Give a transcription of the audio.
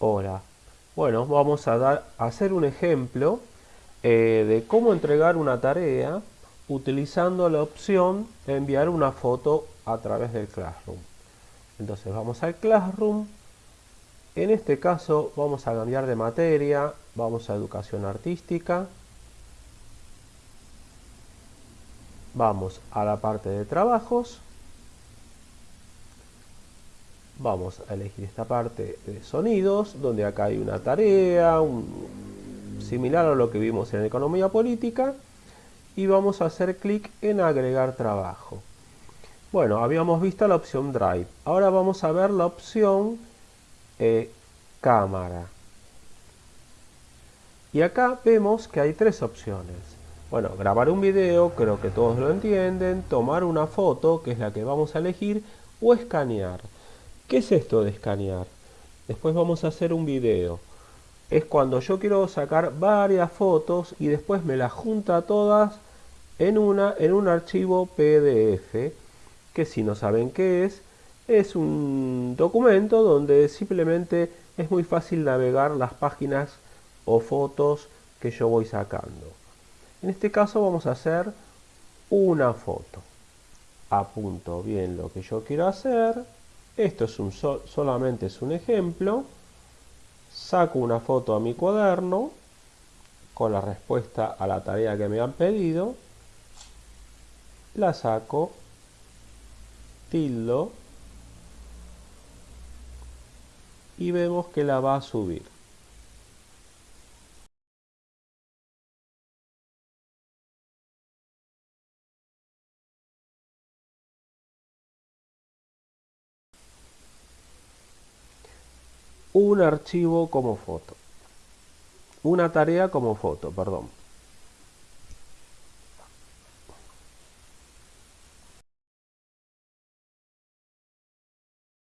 Hola. Bueno, vamos a hacer un ejemplo eh, de cómo entregar una tarea utilizando la opción de enviar una foto a través del Classroom. Entonces vamos al Classroom. En este caso vamos a cambiar de materia, vamos a educación artística. Vamos a la parte de trabajos vamos a elegir esta parte de sonidos, donde acá hay una tarea, similar a lo que vimos en economía política, y vamos a hacer clic en agregar trabajo. Bueno, habíamos visto la opción Drive, ahora vamos a ver la opción eh, cámara. Y acá vemos que hay tres opciones. Bueno, grabar un video, creo que todos lo entienden, tomar una foto, que es la que vamos a elegir, o escanear. ¿Qué es esto de escanear? Después vamos a hacer un video. Es cuando yo quiero sacar varias fotos y después me las junta todas en, una, en un archivo PDF, que si no saben qué es, es un documento donde simplemente es muy fácil navegar las páginas o fotos que yo voy sacando. En este caso vamos a hacer una foto. Apunto bien lo que yo quiero hacer esto es un solamente es un ejemplo. Saco una foto a mi cuaderno con la respuesta a la tarea que me han pedido. La saco, tildo y vemos que la va a subir. Un archivo como foto. Una tarea como foto, perdón.